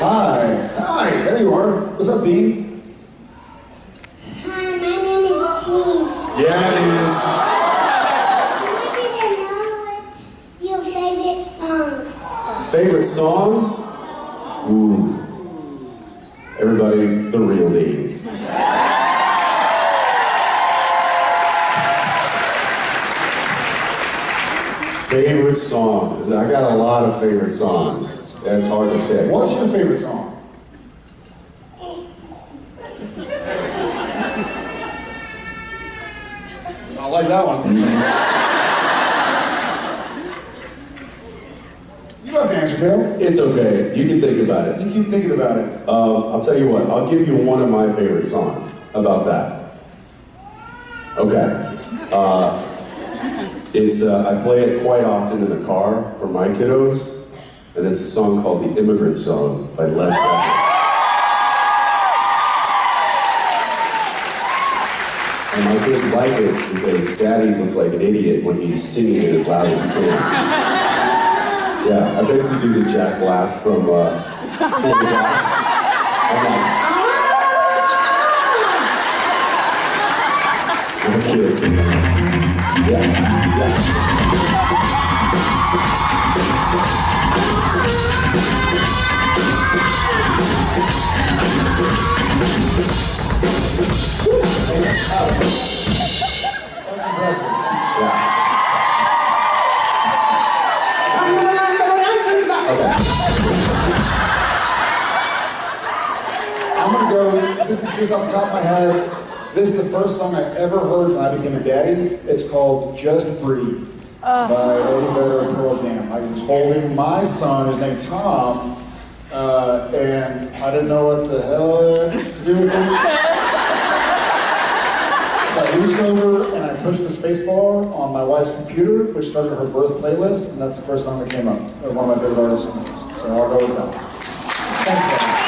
Hi. Hi, there you are. What's up, Dean? Hi, my name is Dean. Yeah, it is. I want you to know what's your favorite song. Favorite song? Ooh. Everybody, the real Dean. Favorite song? I got a lot of favorite songs. That's hard to pick. What's your favorite song? I like that one. You don't have to answer, Dale. It's okay. You can think about it. You keep thinking about it. Um, I'll tell you what. I'll give you one of my favorite songs. How about that? Okay. Uh, it's uh, I play it quite often in the car for my kiddos, and it's a song called "The Immigrant Song" by Led Zeppelin. And my kids like it because Daddy looks like an idiot when he's singing it as loud as he can. Yeah, I basically do the Jack Black from uh, School of Rock. I'm like, my. I'm gonna go, this is just off the top of my head. This is the first song I ever heard when I became a daddy. It's called Just Breathe by Eddie Vedder and Pearl Jam. I was holding my son, his name's Tom, uh, and I didn't know what the hell to do with him. So I reached over and I pushed the space bar on my wife's computer, which started her birth playlist, and that's the first song that came up. One of my favorite artists. So I'll go with that.